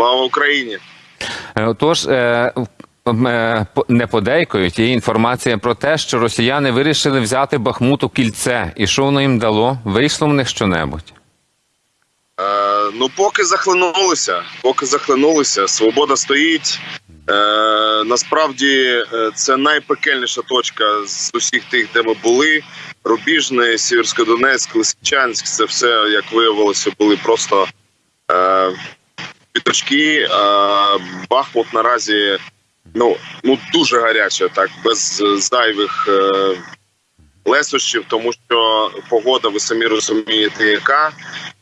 Слава Україні! Е, Отож, е, е, не подейкують. Є інформація про те, що росіяни вирішили взяти Бахмут у кільце. І що воно їм дало? Вийшло в них щонебудь? Е, ну, поки захлинулися, поки захлинулися, свобода стоїть. Е, насправді це найпекельніша точка з усіх тих, де ми були. Рубіжне, Сіверськодонецьк, Лисичанськ. Це все, як виявилося, були просто е, піточки. Е, Бахмут наразі ну, ну дуже гаряче, так, без зайвих е, лесощів, тому що погода, ви самі розумієте, яка.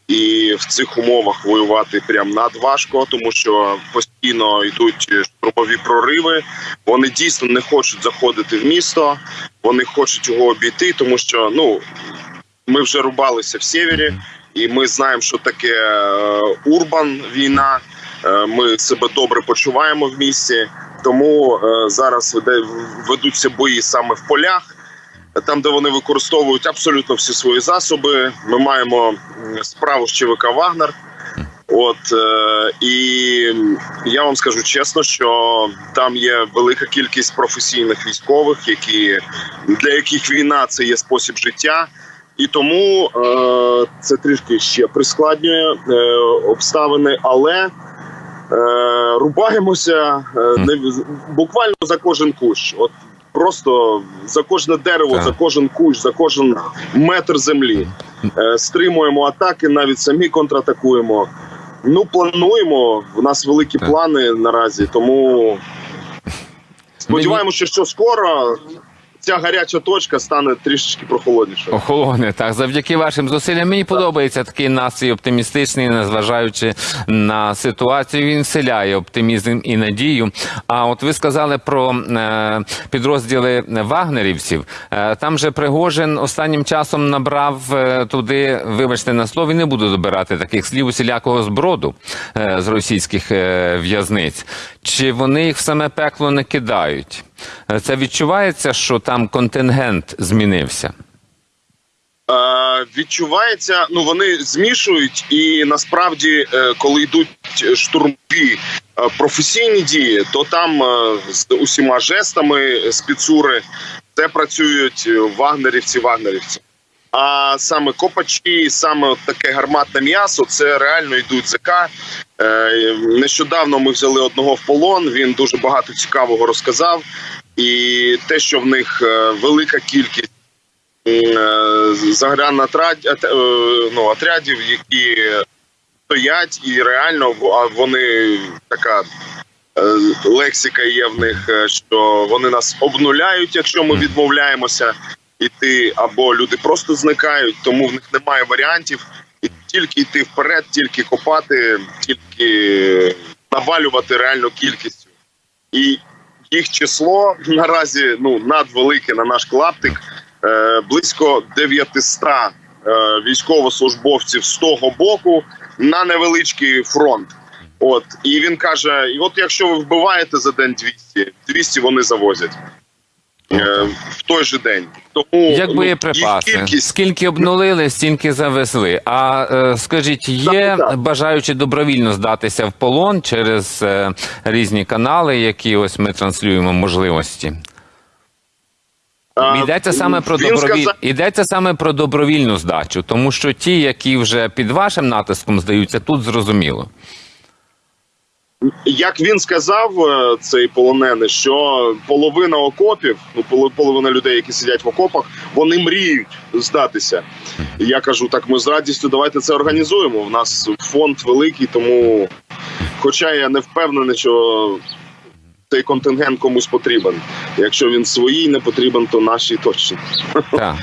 І в цих умовах воювати прям надважко, тому що постійно йдуть штурмові прориви. Вони дійсно не хочуть заходити в місто, вони хочуть його обійти, тому що ну ми вже рубалися в севері, і ми знаємо, що таке е, урбан війна. Е, Ми себе добре почуваємо в місті, тому е, зараз ведуться бої саме в полях там, де вони використовують абсолютно всі свої засоби. Ми маємо справу з ЧВК Вагнер. От і я вам скажу чесно, що там є велика кількість професійних військових, які для яких війна це є спосіб життя, і тому е, це трішки ще прискладнює е, обставини, але е, рубаємося е, не буквально за кожен кущ. От просто за кожне дерево, Так. за кожен кущ, за кожен метр землі. Е, стримуємо атаки, навіть самі контратакуємо. Ну, плануємо. У нас великі Так. плани наразі, тому сподіваємося, що скоро ця гаряча точка стане трішечки прохолоднішою. Охолоне, так, завдяки вашим зусиллям. Мені подобається такий настрій оптимістичний, незважаючи на ситуацію. Він вселяє оптимізм і надію. А от ви сказали про е, підрозділи вагнерівців. Е, там же Пригожин останнім часом набрав е, туди, вибачте на слові, не буду добирати таких слів усілякого зброду е, з російських е, в'язниць. Чи вони їх в саме пекло не кидають? Е, Це відчувається, що там контингент змінився. Е, відчувається, ну вони змішують, і насправді, е, коли йдуть штурмові е, професійні дії, то там е, з усіма жестами спецури це працюють е, вагнерівці, вагнерівці. А саме копачі, саме таке гарматне м'ясо, це реально йдуть ЗК. Е, Нещодавно ми взяли одного в полон. Він дуже багато цікавого розказав. І те, що в них е, велика кількість е, ну, отрядів, які стоять, і реально вони така лексика є в них, що вони нас обнуляють, якщо ми відмовляємося іти, або люди просто зникають, тому в них немає варіантів. І тільки йти вперед, тільки копати, тільки навалювати реальну кількістю. І їх число наразі ну надвелике на наш клаптик. Е, близько 900 е, військовослужбовців з того боку на невеличкий фронт. От і він каже: і от якщо ви вбиваєте за день 200, 200 вони завозять е, в той же день. Тому Як ну, боєприпаси, їх кількість скільки обнулили, стільки завезли. А е, скажіть, є Так, так. бажаючі добровільно здатися в полон через е, різні канали, які ось ми транслюємо можливості? Йдеться саме про добровіль... сказав- Йдеться саме про добровільну здачу, тому що ті, які вже під вашим натиском здаються, тут зрозуміло. Як він сказав, е, цей полонений, що половина окопів, ну половина людей, які сидять в окопах, вони мріють здатися. І я кажу, так ми з радістю давайте це організуємо. У нас фонд великий, тому, хоча я не впевнений, що цей контингент комусь потрібен. Якщо він своїй не потрібен, то нашій точно. Так.